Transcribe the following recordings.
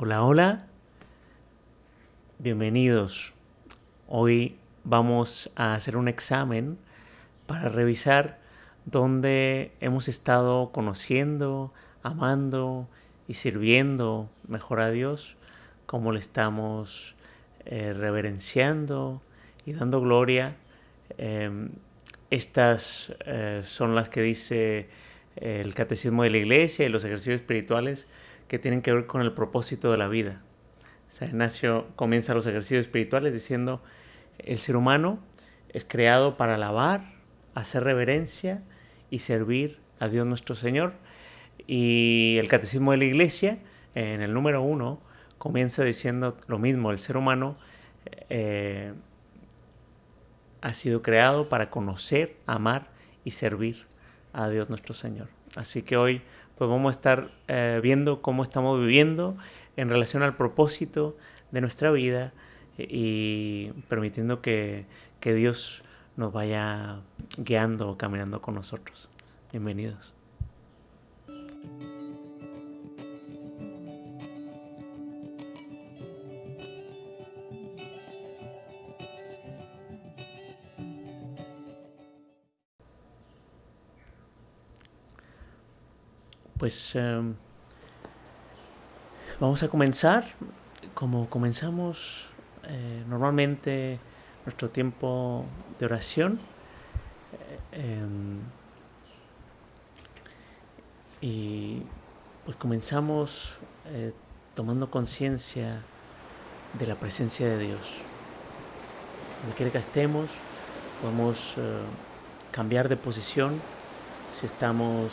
Hola, hola. Bienvenidos. Hoy vamos a hacer un examen para revisar dónde hemos estado conociendo, amando y sirviendo mejor a Dios, cómo le estamos eh, reverenciando y dando gloria. Em, estas eh, son las que dice el catecismo de la iglesia y los ejercicios espirituales que tienen que ver con el propósito de la vida. San Ignacio comienza los ejercicios espirituales diciendo, el ser humano es creado para alabar, hacer reverencia y servir a Dios nuestro Señor. Y el Catecismo de la Iglesia, en el número uno, comienza diciendo lo mismo, el ser humano eh, ha sido creado para conocer, amar y servir a Dios nuestro Señor. Así que hoy pues vamos a estar eh, viendo cómo estamos viviendo en relación al propósito de nuestra vida y permitiendo que, que Dios nos vaya guiando o caminando con nosotros. Bienvenidos. Pues em, vamos a comenzar como comenzamos eh, normalmente nuestro tiempo de oración. Eh, em, y pues comenzamos eh, tomando conciencia de la presencia de Dios. Donde quiera que estemos, podemos cambiar de posición. Si estamos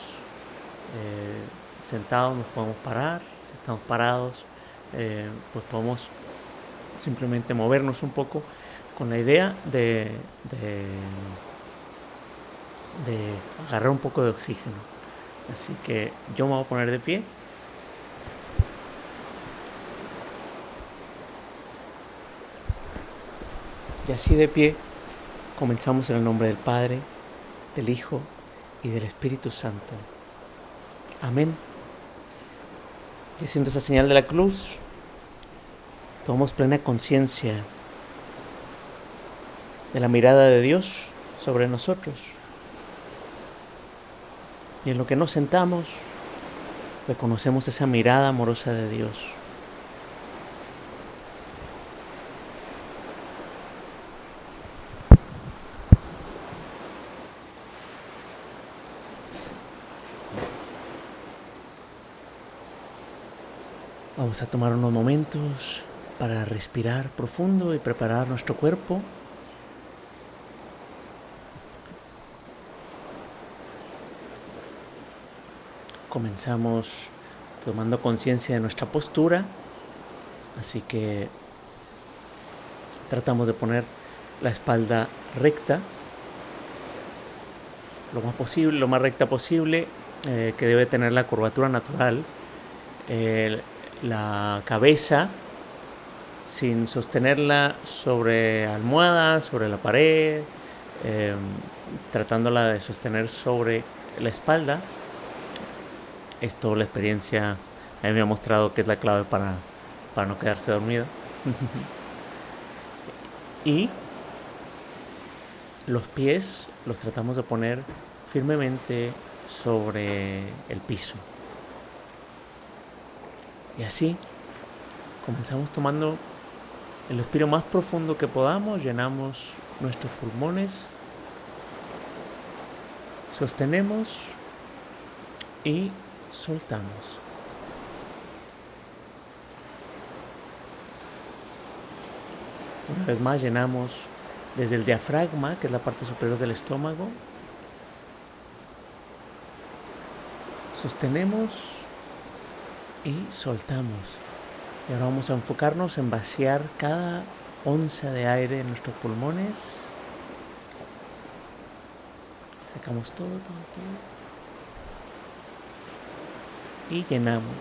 eh, sentados nos podemos parar, si estamos parados, eh, pues podemos simplemente movernos un poco con la idea de, de, de agarrar un poco de oxígeno. Así que yo me voy a poner de pie. Y así de pie comenzamos en el nombre del Padre, del Hijo y del Espíritu Santo. Amén. Y haciendo esa señal de la cruz, tomamos plena conciencia de la mirada de Dios sobre nosotros. Y en lo que nos sentamos, reconocemos esa mirada amorosa de Dios. Vamos a tomar unos momentos para respirar profundo y preparar nuestro cuerpo. Comenzamos tomando conciencia de nuestra postura, así que tratamos de poner la espalda recta, lo más posible, lo más recta posible, eh, que debe tener la curvatura natural la cabeza sin sostenerla sobre almohada, sobre la pared, em, tratándola de sostener sobre la espalda. Esto la experiencia a mí me ha mostrado que es la clave para, para no quedarse dormido. y los pies los tratamos de poner firmemente sobre el piso. Y así comenzamos tomando el respiro más profundo que podamos, llenamos nuestros pulmones, sostenemos y soltamos. Una vez más llenamos desde el diafragma, que es la parte superior del estómago, sostenemos y soltamos. Y ahora vamos a enfocarnos en vaciar cada onza de aire en nuestros pulmones. Sacamos todo, todo, todo. Y llenamos.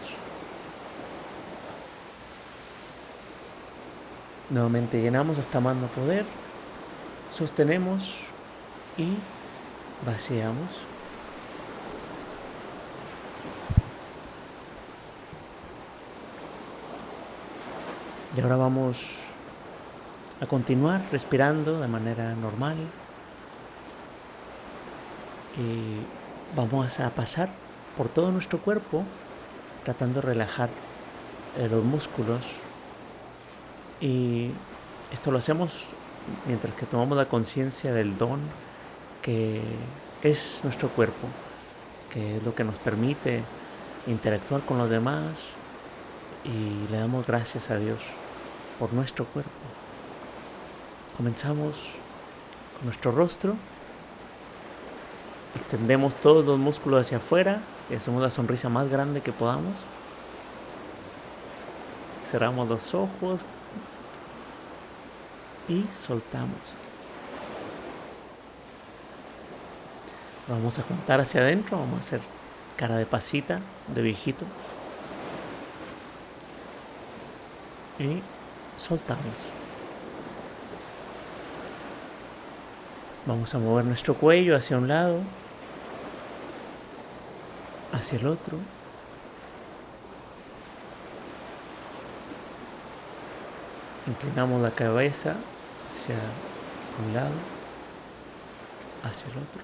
Nuevamente llenamos hasta no poder. Sostenemos y vaciamos. Y ahora vamos a continuar respirando de manera normal. Y vamos a pasar por todo nuestro cuerpo tratando de relajar eh, los músculos. Y esto lo hacemos mientras que tomamos la conciencia del don que es nuestro cuerpo, que es lo que nos permite interactuar con los demás y le damos gracias a Dios por nuestro cuerpo. Comenzamos con nuestro rostro, extendemos todos los músculos hacia afuera y hacemos la sonrisa más grande que podamos. Cerramos los ojos y soltamos. Vamos a juntar hacia adentro, vamos a hacer cara de pasita, de viejito. Y soltamos. Vamos a mover nuestro cuello hacia un lado, hacia el otro. Inclinamos la cabeza hacia un lado, hacia el otro.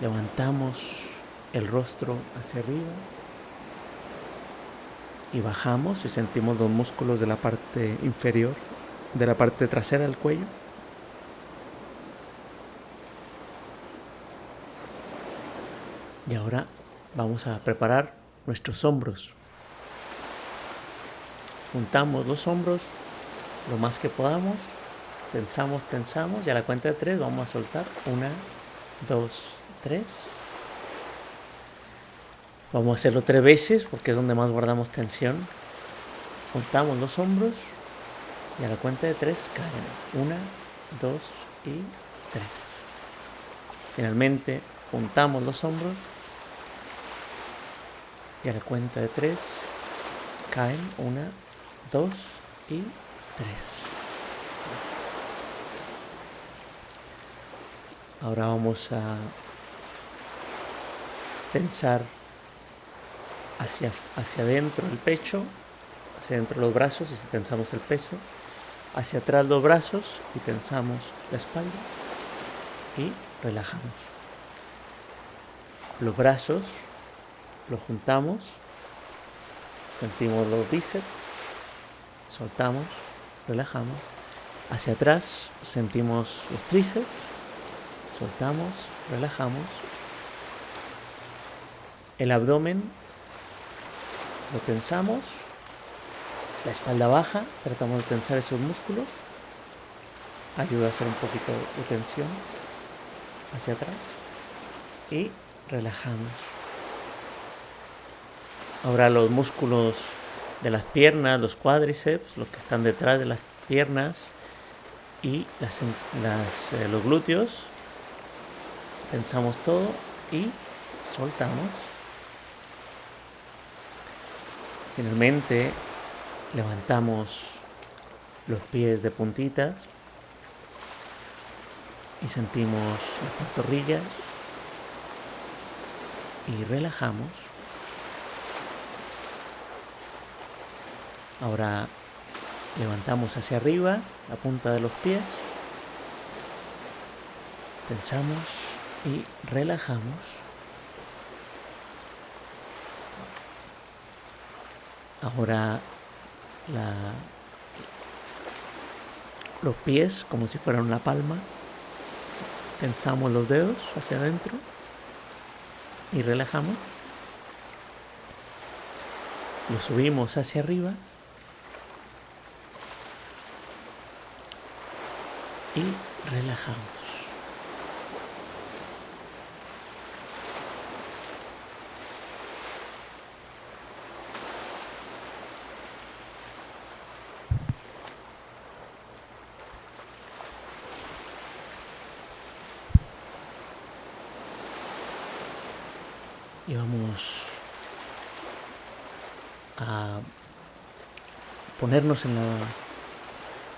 Levantamos el rostro hacia arriba y bajamos y sentimos los músculos de la parte inferior, de la parte trasera del cuello. Y ahora vamos a preparar nuestros hombros. Juntamos los hombros lo más que podamos. Tensamos, tensamos. Y a la cuenta de tres vamos a soltar. Una, dos, tres. Vamos a hacerlo tres veces porque es donde más guardamos tensión. Juntamos los hombros y a la cuenta de tres caen. Una, dos y tres. Finalmente juntamos los hombros y a la cuenta de tres caen. Una, dos y tres. Ahora vamos a tensar hacia, hacia adentro el pecho, hacia adentro los brazos y si tensamos el pecho, hacia atrás los brazos y tensamos la espalda y relajamos. Los brazos los juntamos, sentimos los bíceps, soltamos, relajamos. Hacia atrás sentimos los tríceps, soltamos, relajamos. El abdomen lo tensamos, la espalda baja, tratamos de tensar esos músculos, ayuda a hacer un poquito de tensión hacia atrás y relajamos. Ahora los músculos de las piernas, los cuádriceps, los que están detrás de las piernas y las, eh, los glúteos, tensamos todo y soltamos. Finalmente levantamos los pies de puntitas y sentimos las pantorrillas y relajamos. Ahora levantamos hacia arriba la punta de los pies, tensamos y relajamos. Ahora los pies como si fueran una palma. Tensamos los dedos hacia adentro y relajamos. Lo subimos hacia arriba y relajamos. Y vamos a ponernos en la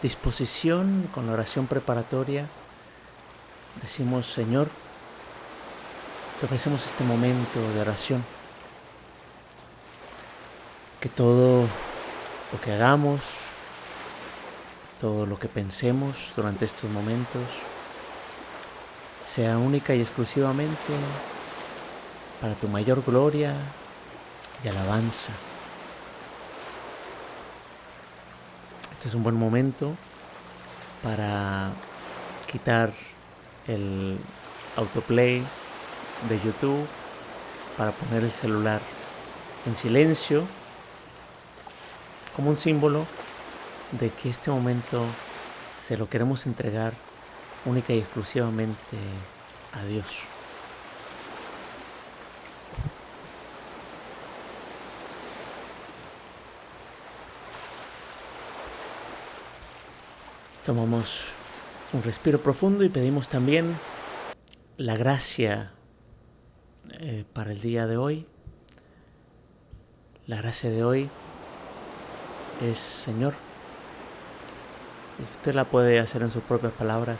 disposición con la oración preparatoria. Decimos, Señor, te ofrecemos este momento de oración. Que todo lo que hagamos, todo lo que pensemos durante estos momentos, sea única y exclusivamente para tu mayor gloria y alabanza. Este es un buen momento para quitar el autoplay de YouTube, para poner el celular en silencio, como un símbolo de que este momento se lo queremos entregar única y exclusivamente a Dios. Tomamos un respiro profundo y pedimos también la gracia eh, para el día de hoy. La gracia de hoy es, Señor, usted la puede hacer en sus propias palabras.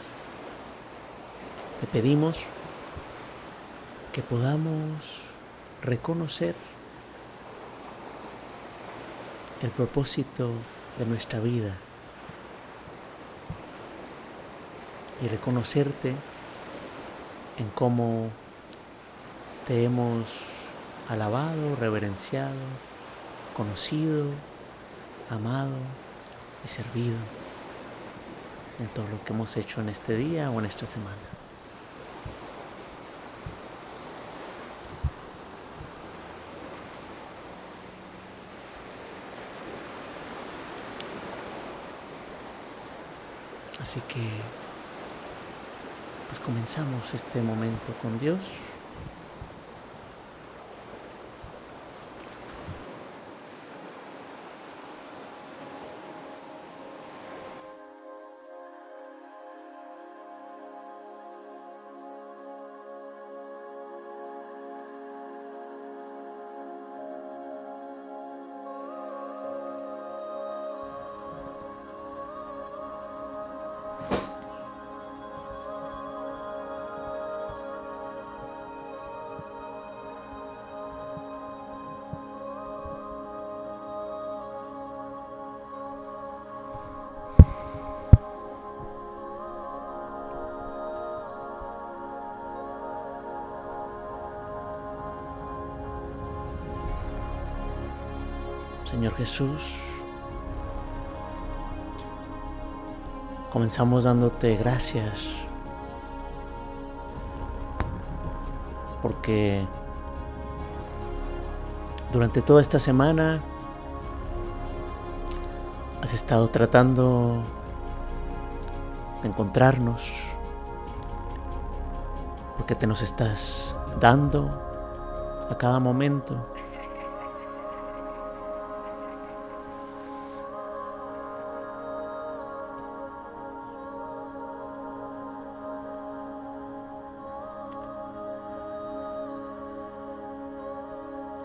Te pedimos que podamos reconocer el propósito de nuestra vida y reconocerte en cómo te hemos alabado, reverenciado, conocido, amado y servido en todo lo que hemos hecho en este día o en esta semana. Así que pues comenzamos este momento con Dios. Señor Jesús, comenzamos dándote gracias porque durante toda esta semana has estado tratando de encontrarnos, porque te nos estás dando a cada momento.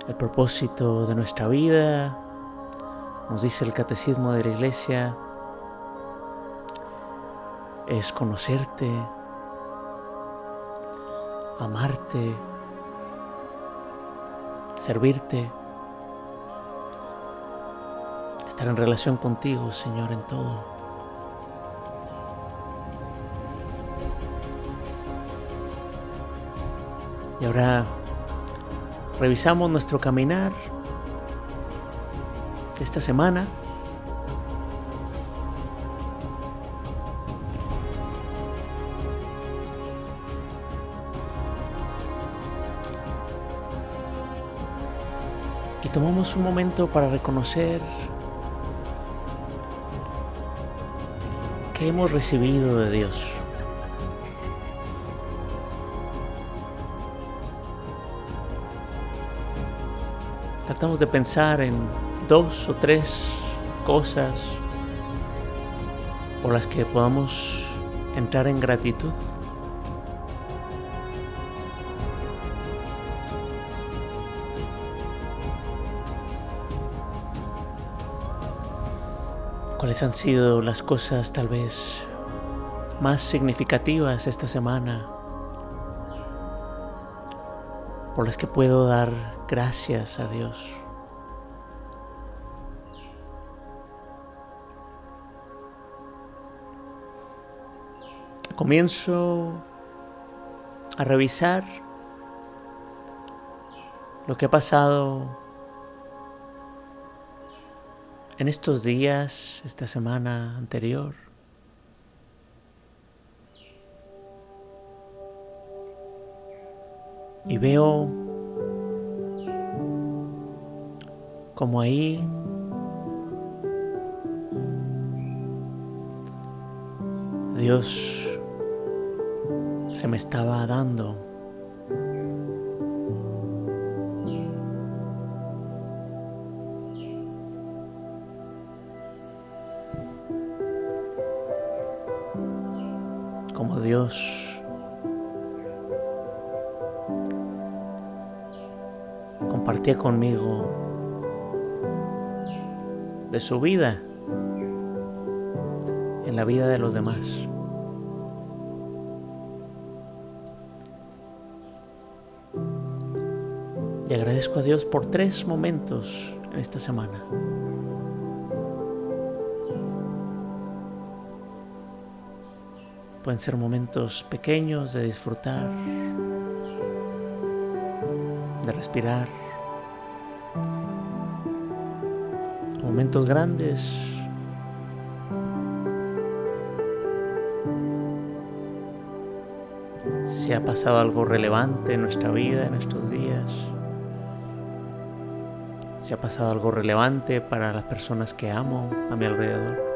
El propósito de nuestra vida, nos dice el catecismo de la iglesia, es conocerte, amarte, servirte, estar en relación contigo, Señor, en todo. Y ahora revisamos nuestro caminar esta semana. Y tomamos un momento para reconocer que hemos recibido de Dios. Tratamos de pensar en dos o tres cosas por las que podamos entrar en gratitud. ¿Cuáles han sido las cosas tal vez más significativas esta semana por las que puedo dar gracias a Dios. Comienzo a revisar lo que ha pasado en estos días, esta semana anterior. Y veo como ahí Dios se me estaba dando. Como Dios conmigo de su vida en la vida de los demás. Y agradezco a Dios por tres momentos en esta semana. Pueden ser momentos pequeños de disfrutar, de respirar, momentos grandes si ha pasado algo relevante en nuestra vida, en estos días, si ha pasado algo relevante para las personas que amo a mi alrededor.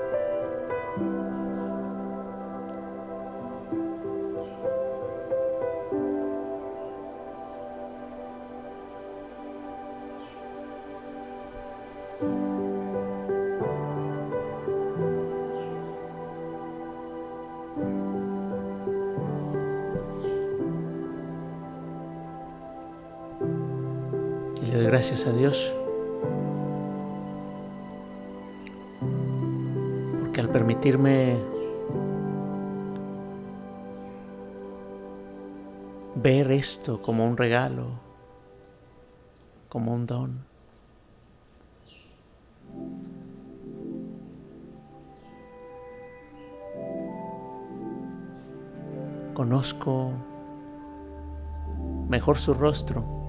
A Dios porque al permitirme ver esto como un regalo, como un don, conozco mejor su rostro.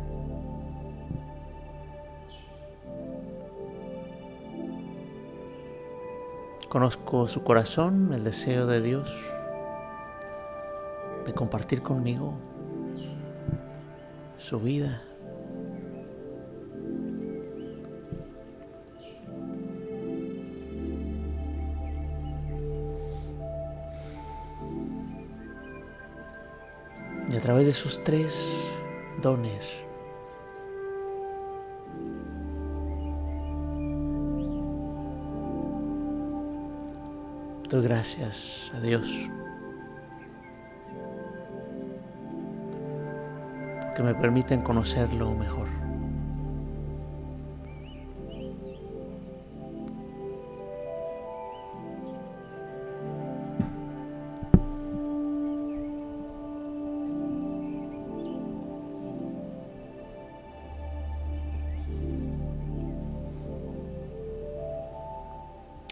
Conozco su corazón, el deseo de Dios de compartir conmigo su vida. Y a través de sus tres dones, Gracias a Dios porque me permiten conocerlo mejor.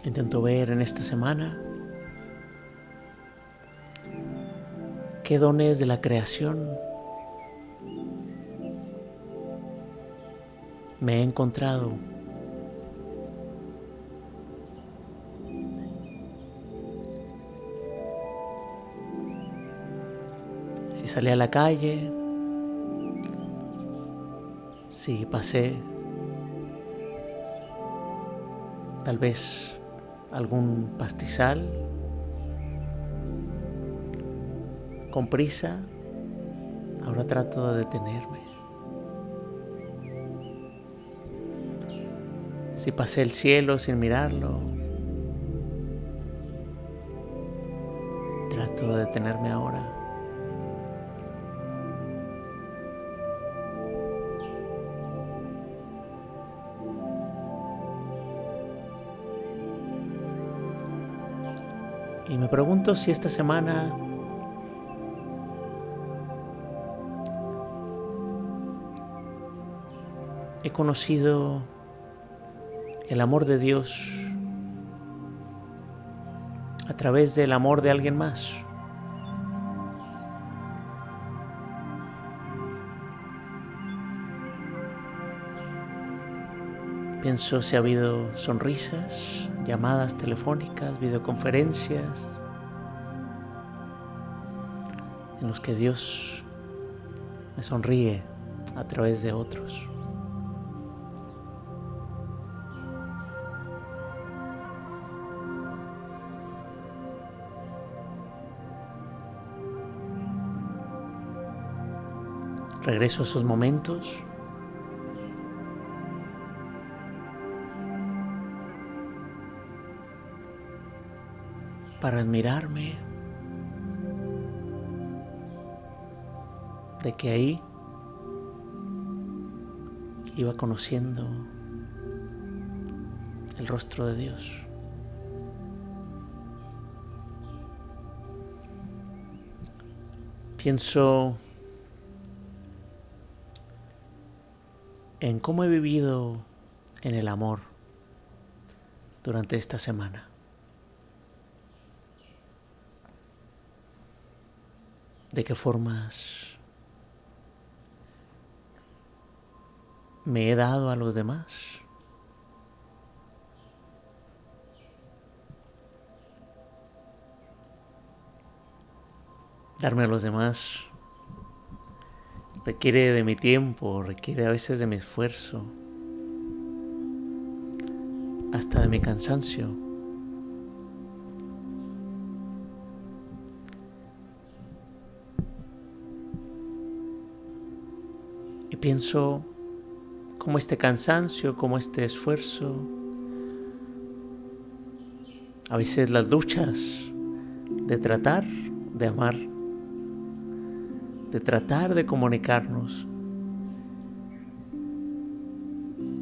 Intento ver en esta semana qué dones de la creación me he encontrado. Si salí a la calle, si pasé, tal vez algún pastizal con prisa, ahora trato de detenerme. Si pasé el cielo sin mirarlo, trato de detenerme ahora. Y me pregunto si esta semana he conocido el amor de Dios a través del amor de alguien más. Pienso si ha habido sonrisas, llamadas telefónicas, videoconferencias, en los que Dios me sonríe a través de otros. Regreso a esos momentos. Para admirarme de que ahí iba conociendo el rostro de Dios. Pienso en cómo he vivido en el amor durante esta semana. De qué formas me he dado a los demás. Darme a los demás requiere de mi tiempo, requiere a veces de mi esfuerzo, hasta de mi cansancio. Y pienso cómo este cansancio, como este esfuerzo, a veces las luchas de tratar de amar de tratar de comunicarnos,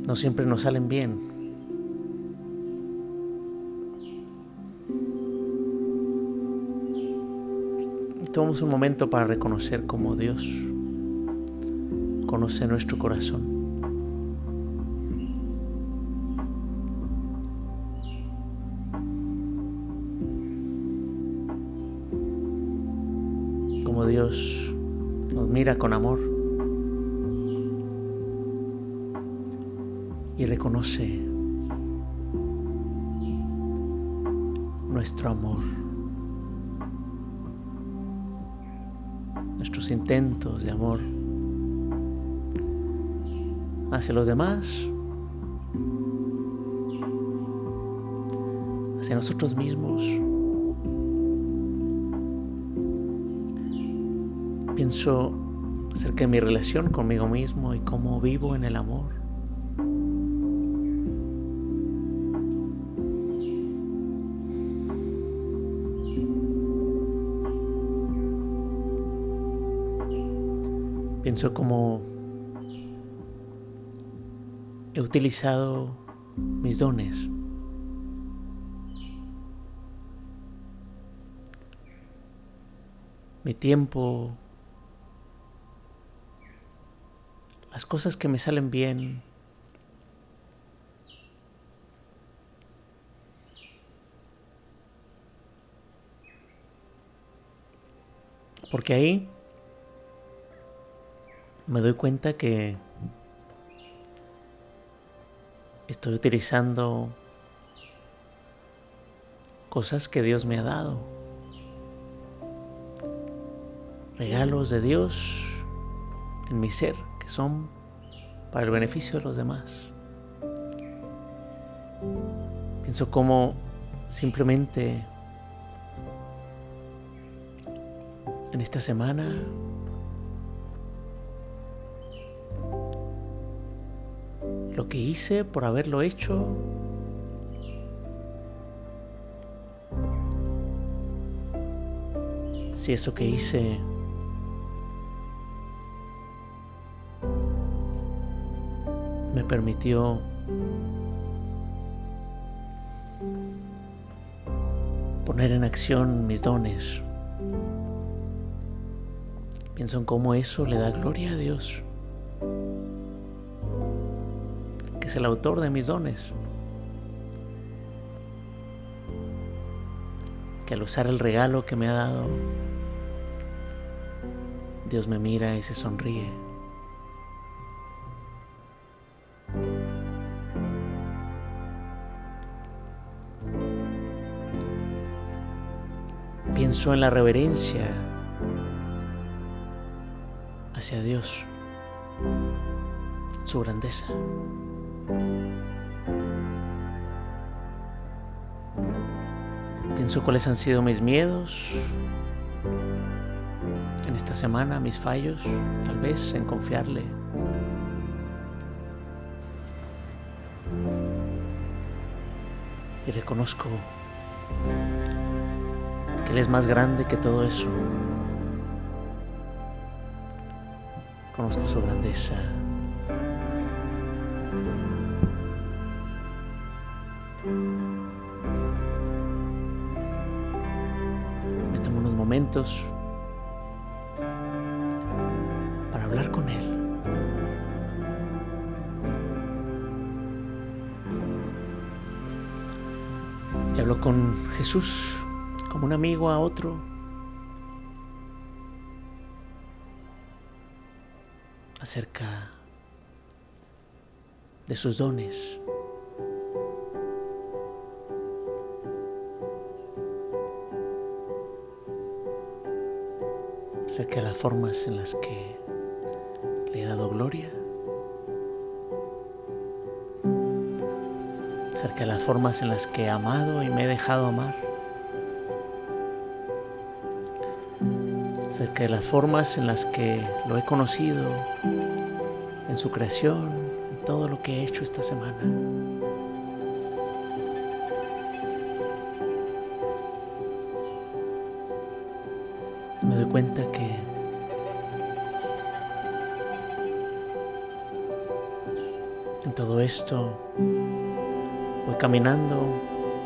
no siempre nos salen bien. Tomamos un momento para reconocer cómo Dios conoce nuestro corazón. Mira con amor y reconoce nuestro amor, nuestros intentos de amor hacia los demás, hacia nosotros mismos. Pienso acerca de mi relación conmigo mismo y cómo vivo en el amor. Pienso cómo he utilizado mis dones. Mi tiempo, las cosas que me salen bien. Porque ahí me doy cuenta que estoy utilizando cosas que Dios me ha dado. Regalos de Dios en mi ser son para el beneficio de los demás. Pienso como simplemente en esta semana lo que hice por haberlo hecho si eso que hice permitió poner en acción mis dones. Pienso en cómo eso le da gloria a Dios, que es el autor de mis dones. Que al usar el regalo que me ha dado, Dios me mira y se sonríe. Pienso en la reverencia hacia Dios, su grandeza. Pienso cuáles han sido mis miedos en esta semana, mis fallos, tal vez en confiarle. Y reconozco Él es más grande que todo eso. Conozco su grandeza. Me tomo unos momentos para hablar con Él. Y hablo con Jesús un amigo a otro. acerca de sus dones. acerca de las formas en las que le he dado gloria, acerca de las formas en las que he amado y me he dejado amar, acerca de las formas en las que lo he conocido en su creación, en todo lo que he hecho esta semana. Me doy cuenta que en todo esto voy caminando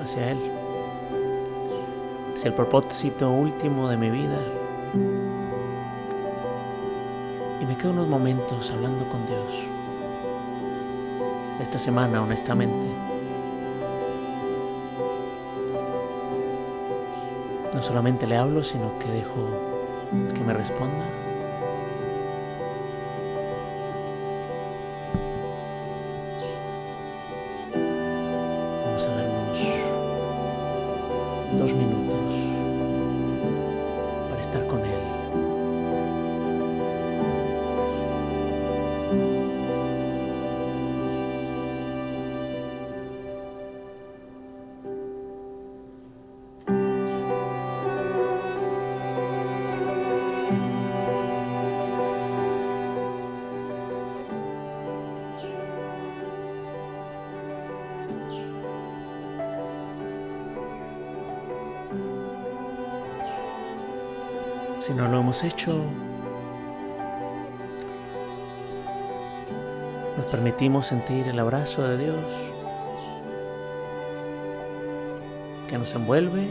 hacia Él, hacia el propósito último de mi vida. Me quedo unos momentos hablando con Dios. Esta semana, honestamente. No solamente le hablo, sino que dejo que me responda. Vamos a darnos dos minutos No lo hemos hecho, nos permitimos sentir el abrazo de Dios que nos envuelve,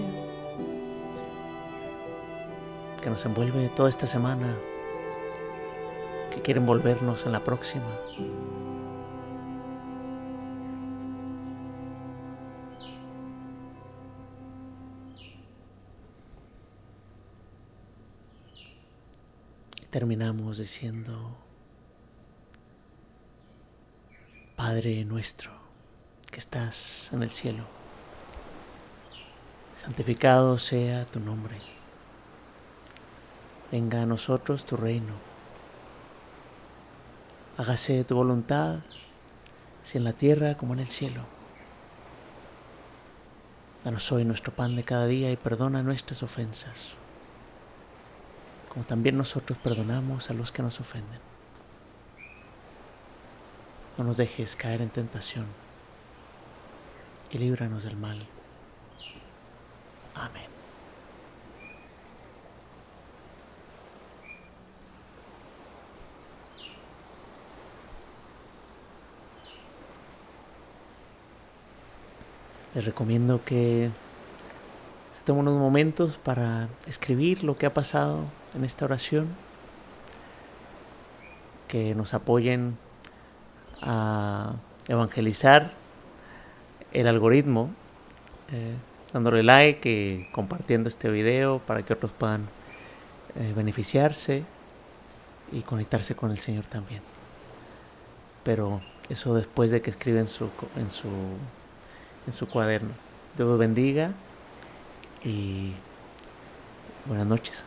que nos envuelve toda esta semana, que quiere envolvernos en la próxima. Terminamos diciendo, Padre nuestro que estás en el cielo, santificado sea tu nombre, venga a nosotros tu reino, hágase tu voluntad, así en la tierra como en el cielo. Danos hoy nuestro pan de cada día y perdona nuestras ofensas como también nosotros perdonamos a los que nos ofenden. No nos dejes caer en tentación y líbranos del mal. Amén. Les recomiendo que se tomen unos momentos para escribir lo que ha pasado en esta oración, que nos apoyen a evangelizar el algoritmo, eh, dándole like y compartiendo este video para que otros puedan eh, beneficiarse y conectarse con el Señor también. Pero eso después de que escriben su, en, su, en su cuaderno. Dios los bendiga y Buenas noches.